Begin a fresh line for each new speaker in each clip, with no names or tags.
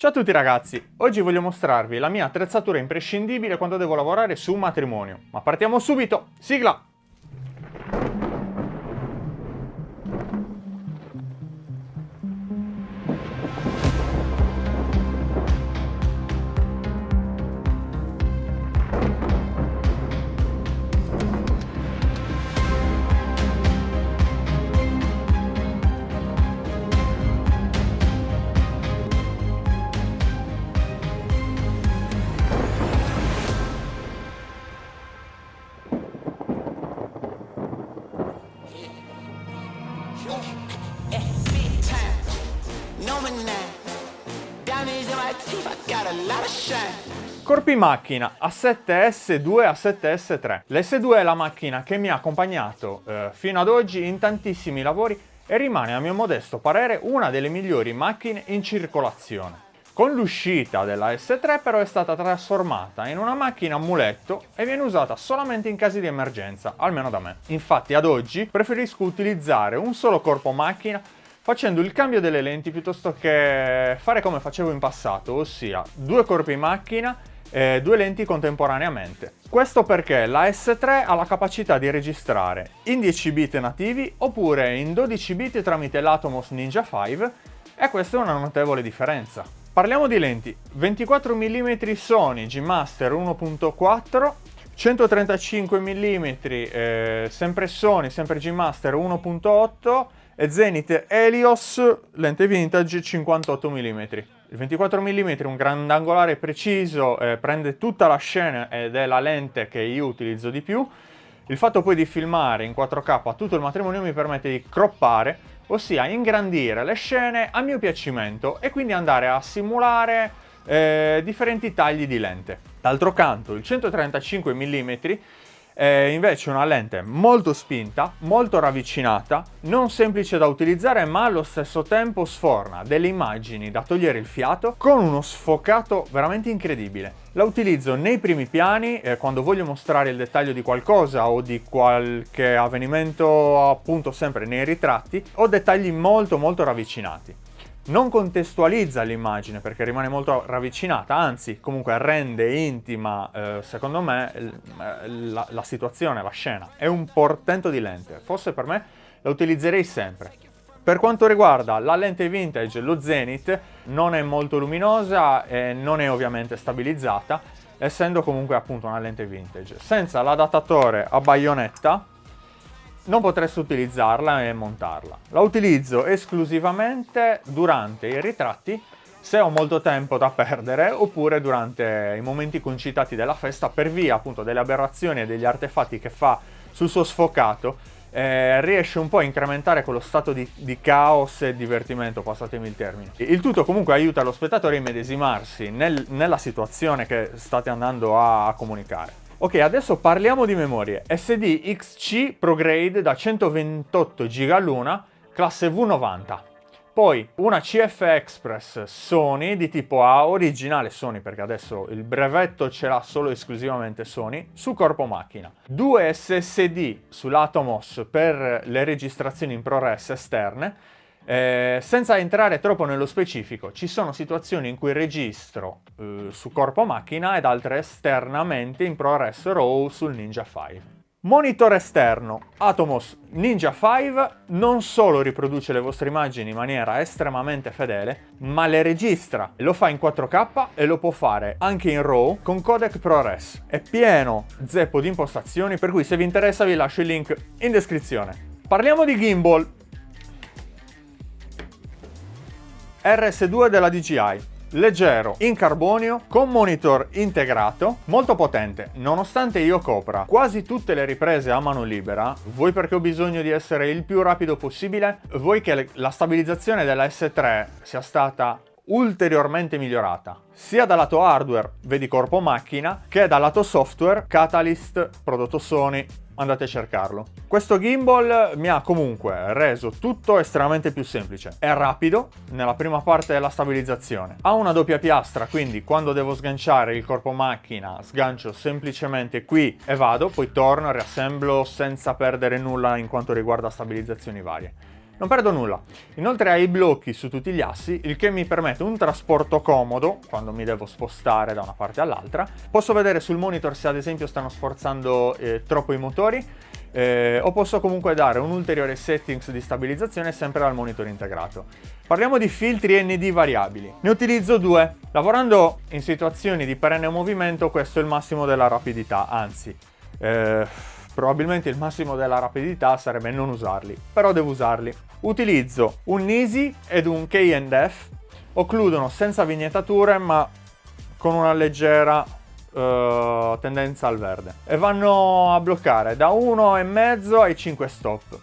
Ciao a tutti ragazzi, oggi voglio mostrarvi la mia attrezzatura imprescindibile quando devo lavorare su un matrimonio. Ma partiamo subito, sigla! Corpi macchina A7S2 e A7S3. L'S2 è la macchina che mi ha accompagnato eh, fino ad oggi in tantissimi lavori e rimane a mio modesto parere una delle migliori macchine in circolazione. Con l'uscita della S3 però è stata trasformata in una macchina amuletto e viene usata solamente in casi di emergenza, almeno da me. Infatti ad oggi preferisco utilizzare un solo corpo macchina facendo il cambio delle lenti piuttosto che fare come facevo in passato, ossia due corpi macchina e due lenti contemporaneamente. Questo perché la S3 ha la capacità di registrare in 10 bit nativi oppure in 12 bit tramite l'Atomos Ninja 5 e questa è una notevole differenza. Parliamo di lenti 24 mm Sony G Master 1.4 135 mm eh, sempre Sony, sempre G Master 1.8 e Zenith Helios lente vintage 58 mm. Il 24 mm è un grandangolare preciso, eh, prende tutta la scena ed è la lente che io utilizzo di più. Il fatto poi di filmare in 4K tutto il matrimonio mi permette di croppare, ossia ingrandire le scene a mio piacimento e quindi andare a simulare eh, differenti tagli di lente. D'altro canto il 135 mm è invece una lente molto spinta, molto ravvicinata, non semplice da utilizzare ma allo stesso tempo sforna delle immagini da togliere il fiato con uno sfocato veramente incredibile. La utilizzo nei primi piani eh, quando voglio mostrare il dettaglio di qualcosa o di qualche avvenimento appunto sempre nei ritratti ho dettagli molto molto ravvicinati non contestualizza l'immagine perché rimane molto ravvicinata, anzi comunque rende intima, eh, secondo me, la, la situazione, la scena. È un portento di lente, forse per me la utilizzerei sempre. Per quanto riguarda la lente vintage, lo Zenith non è molto luminosa e non è ovviamente stabilizzata, essendo comunque appunto una lente vintage. Senza l'adattatore a baionetta, non potreste utilizzarla e montarla. La utilizzo esclusivamente durante i ritratti se ho molto tempo da perdere oppure durante i momenti concitati della festa per via appunto delle aberrazioni e degli artefatti che fa sul suo sfocato eh, riesce un po' a incrementare quello stato di, di, caos e divertimento, passatemi il termine. Il tutto comunque aiuta lo spettatore a immedesimarsi nel, nella situazione che state andando a, a comunicare. Ok, adesso parliamo di memorie. SD XC ProGrade da 128 GB all'una, classe V90. Poi una CF Express Sony di tipo A, originale Sony perché adesso il brevetto ce l'ha solo esclusivamente Sony, su corpo macchina. Due SSD sull'Atomos per le registrazioni in ProRes esterne eh, senza entrare troppo nello specifico, ci sono situazioni in cui registro eh, su corpo macchina ed altre esternamente in ProRes RAW sul Ninja 5. Monitor esterno Atomos Ninja 5 non solo riproduce le vostre immagini in maniera estremamente fedele, ma le registra. Lo fa in 4K e lo può fare anche in RAW con codec ProRes. È pieno zeppo di impostazioni, per cui se vi interessa vi lascio il link in descrizione. Parliamo di gimbal. RS2 della DJI. Leggero, in carbonio, con monitor integrato, molto potente. Nonostante io copra quasi tutte le riprese a mano libera, voi perché ho bisogno di essere il più rapido possibile, voi che la stabilizzazione della S3 sia stata ulteriormente migliorata, sia dal lato hardware, vedi corpo macchina, che dal lato software, Catalyst, prodotto Sony, andate a cercarlo. Questo gimbal mi ha comunque reso tutto estremamente più semplice. È rapido nella prima parte della stabilizzazione. Ha una doppia piastra, quindi quando devo sganciare il corpo macchina sgancio semplicemente qui e vado, poi torno, riassemblo senza perdere nulla in quanto riguarda stabilizzazioni varie. Non perdo nulla. Inoltre ha i blocchi su tutti gli assi, il che mi permette un trasporto comodo quando mi devo spostare da una parte all'altra. Posso vedere sul monitor se ad esempio stanno sforzando eh, troppo i motori eh, o posso comunque dare un ulteriore settings di stabilizzazione sempre dal monitor integrato. Parliamo di filtri ND variabili. Ne utilizzo due. Lavorando in situazioni di perenne movimento questo è il massimo della rapidità, anzi... Eh, probabilmente il massimo della rapidità sarebbe non usarli, però devo usarli. Utilizzo un Nisi ed un KF, occludono senza vignettature ma con una leggera uh, tendenza al verde e vanno a bloccare da 1,5 ai 5 stop.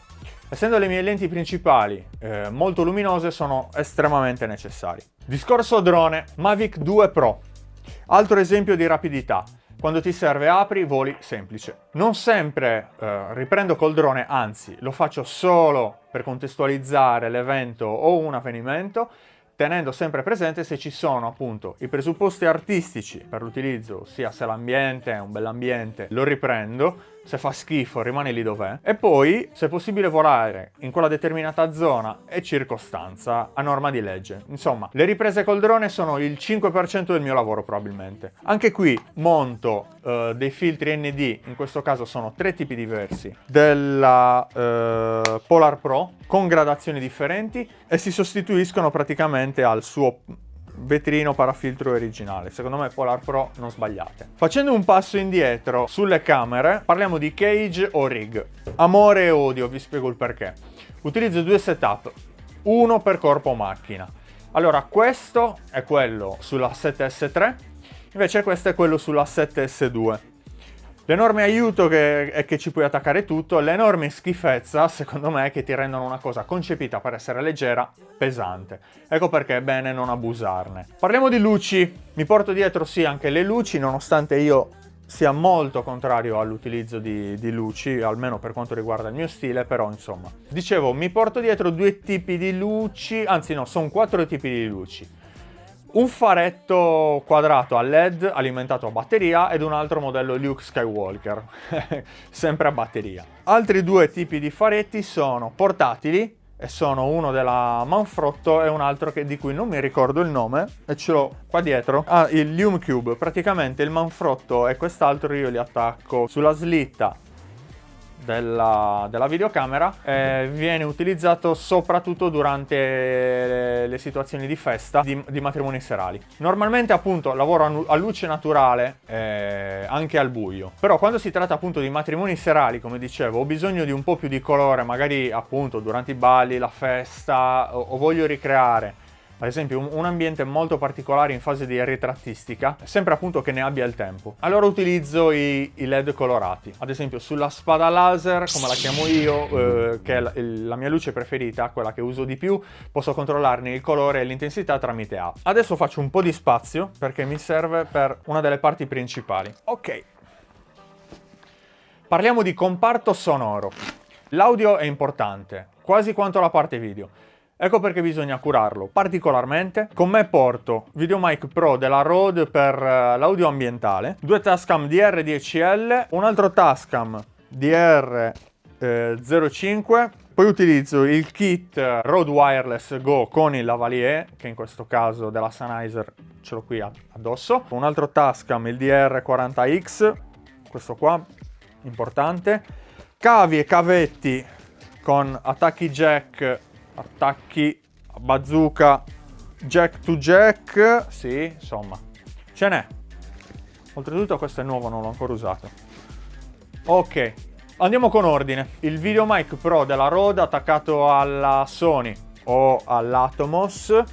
Essendo le mie lenti principali eh, molto luminose sono estremamente necessari. Discorso drone, Mavic 2 Pro. Altro esempio di rapidità. Quando ti serve apri, voli semplice. Non sempre eh, riprendo col drone, anzi lo faccio solo per contestualizzare l'evento o un avvenimento, tenendo sempre presente se ci sono appunto i presupposti artistici per l'utilizzo, ossia se l'ambiente è un bell'ambiente, lo riprendo, se fa schifo rimane lì dov'è, e poi se è possibile volare in quella determinata zona e circostanza a norma di legge. Insomma, le riprese col drone sono il 5% del mio lavoro probabilmente. Anche qui monto uh, dei filtri ND, in questo caso sono tre tipi diversi, della uh, Polar Pro con gradazioni differenti e si sostituiscono praticamente al suo vetrino parafiltro originale. Secondo me Polar Pro non sbagliate. Facendo un passo indietro sulle camere, parliamo di cage o rig. Amore e odio, vi spiego il perché. Utilizzo due setup, uno per corpo macchina. Allora, questo è quello sulla 7S3, invece questo è quello sulla 7S2. L'enorme aiuto che è che ci puoi attaccare tutto, l'enorme schifezza, secondo me, che ti rendono una cosa concepita per essere leggera, pesante. Ecco perché è bene non abusarne. Parliamo di luci. Mi porto dietro sì anche le luci, nonostante io sia molto contrario all'utilizzo di, di, luci, almeno per quanto riguarda il mio stile, però insomma. Dicevo, mi porto dietro due tipi di luci, anzi no, sono quattro tipi di luci un faretto quadrato a LED alimentato a batteria ed un altro modello Luke Skywalker, sempre a batteria. Altri due tipi di faretti sono portatili e sono uno della Manfrotto e un altro che, di cui non mi ricordo il nome e ce l'ho qua dietro. Ah, il Lume Cube, praticamente il Manfrotto e quest'altro io li attacco sulla slitta della, della videocamera eh, viene utilizzato soprattutto durante le, le situazioni di festa di, di, matrimoni serali. Normalmente appunto lavoro a, luce naturale eh, anche al buio, però quando si tratta appunto di matrimoni serali, come dicevo, ho bisogno di un po' più di colore, magari appunto durante i balli, la festa, o, o voglio ricreare ad esempio un, ambiente molto particolare in fase di ritrattistica, sempre appunto che ne abbia il tempo. Allora utilizzo i, i LED colorati, ad esempio sulla spada laser, come la chiamo io, eh, che è la, la, mia luce preferita, quella che uso di più, posso controllarne il colore e l'intensità tramite app. Adesso faccio un po' di spazio perché mi serve per una delle parti principali. Ok. Parliamo di comparto sonoro. L'audio è importante, quasi quanto la parte video. Ecco perché bisogna curarlo particolarmente. Con me porto Videomic Pro della Rode per uh, l'audio ambientale, due Tascam DR10L, un altro Tascam DR05, eh, poi utilizzo il kit Rode Wireless Go con il lavalier, che in questo caso della Sennheiser ce l'ho qui addosso, un altro Tascam, il DR40X, questo qua, importante, cavi e cavetti con attacchi jack attacchi bazooka. Jack to jack. Sì insomma. Ce n'è. Oltretutto questo è nuovo non l'ho ancora usato. Ok andiamo con ordine. Il videomic pro della Rode attaccato alla Sony o all'Atomos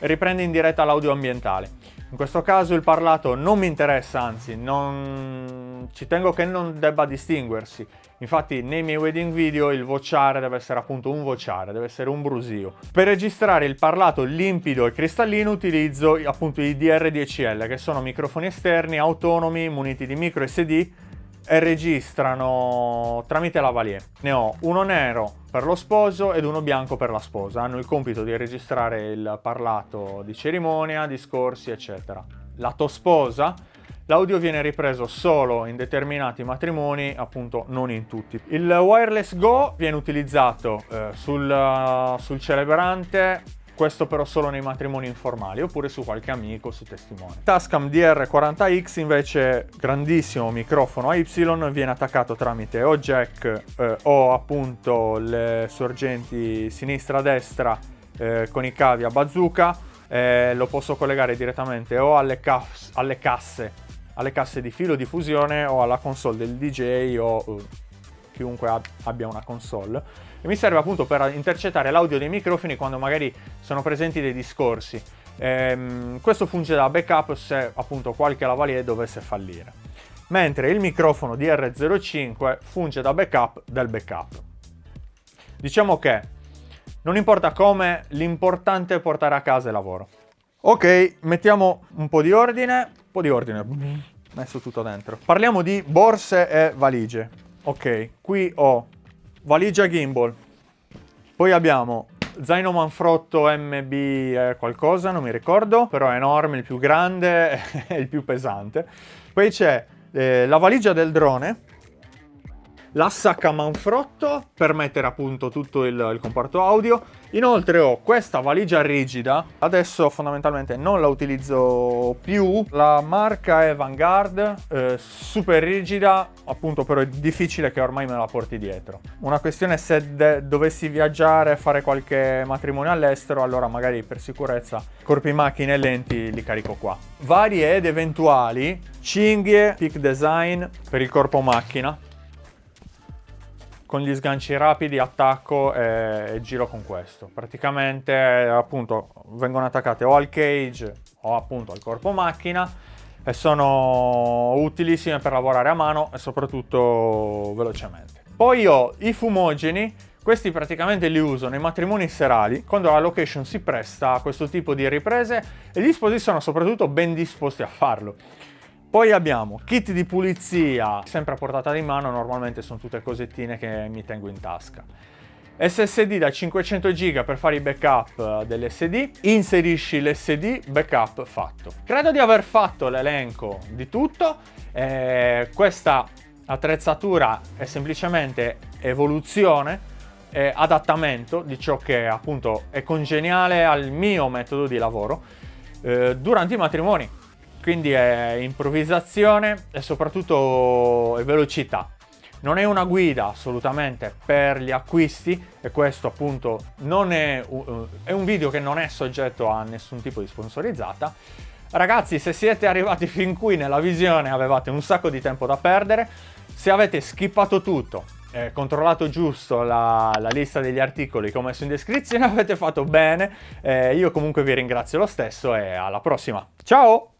riprende in diretta l'audio ambientale. In questo caso il parlato non mi interessa, anzi, non... ci tengo che non debba distinguersi. Infatti nei miei wedding video il vociare deve essere appunto un vociare, deve essere un brusio. Per registrare il parlato limpido e cristallino utilizzo appunto i DR10L, che sono microfoni esterni autonomi muniti di micro SD e registrano tramite lavalier. Ne ho uno nero per lo sposo ed uno bianco per la sposa. Hanno il compito di registrare il parlato di cerimonia, discorsi, eccetera. Lato sposa l'audio viene ripreso solo in determinati matrimoni, appunto non in tutti. Il wireless Go viene utilizzato eh, sul, sul celebrante questo però solo nei matrimoni informali oppure su qualche amico, su testimone. Tascam DR40X invece grandissimo microfono a Y viene attaccato tramite o jack eh, o appunto le sorgenti sinistra-destra eh, con i cavi a bazooka eh, lo posso collegare direttamente o alle, alle, casse, alle casse di filo di fusione o alla console del DJ o uh, chiunque ab abbia una console e mi serve appunto per intercettare l'audio dei microfoni quando magari sono presenti dei discorsi. Ehm, questo funge da backup se appunto qualche lavalier dovesse fallire. Mentre il microfono DR05 funge da backup del backup. Diciamo che non importa come, l'importante è portare a casa il lavoro. Ok, mettiamo un po' di ordine, po' di ordine, messo tutto dentro. Parliamo di borse e valigie. Ok, qui ho valigia gimbal, poi abbiamo zaino manfrotto MB eh, qualcosa, non mi ricordo, però è enorme, il più grande e il più pesante. Poi c'è eh, la valigia del drone, la sacca manfrotto per mettere appunto tutto il, il, comparto audio. Inoltre ho questa valigia rigida, adesso fondamentalmente non la utilizzo più. La marca è Vanguard, eh, super rigida, appunto però è difficile che ormai me la porti dietro. Una questione se dovessi viaggiare, fare qualche matrimonio all'estero, allora magari per sicurezza corpi macchine e lenti li carico qua. Varie ed eventuali cinghie, peak design per il corpo macchina, con gli sganci rapidi attacco e, e giro con questo. Praticamente appunto vengono attaccate o al cage o appunto al corpo macchina e sono utilissime per lavorare a mano e soprattutto velocemente. Poi ho i fumogeni, questi praticamente li uso nei matrimoni serali quando la location si presta a questo tipo di riprese e gli sposi sono soprattutto ben disposti a farlo. Poi abbiamo kit di pulizia, sempre a portata di mano, normalmente sono tutte cosettine che mi tengo in tasca. SSD da 500 GB per fare i backup dell'SD, inserisci l'SD, backup fatto. Credo di aver fatto l'elenco di tutto, eh, questa attrezzatura è semplicemente evoluzione, e adattamento di ciò che appunto è congeniale al mio metodo di lavoro eh, durante i matrimoni quindi è improvvisazione e soprattutto è velocità. Non è una guida assolutamente per gli acquisti e questo appunto non è, è un video che non è soggetto a nessun tipo di sponsorizzata. Ragazzi se siete arrivati fin qui nella visione avevate un sacco di tempo da perdere, se avete skippato tutto eh, controllato giusto la, la, lista degli articoli che ho messo in descrizione avete fatto bene, eh, io comunque vi ringrazio lo stesso e alla prossima, ciao!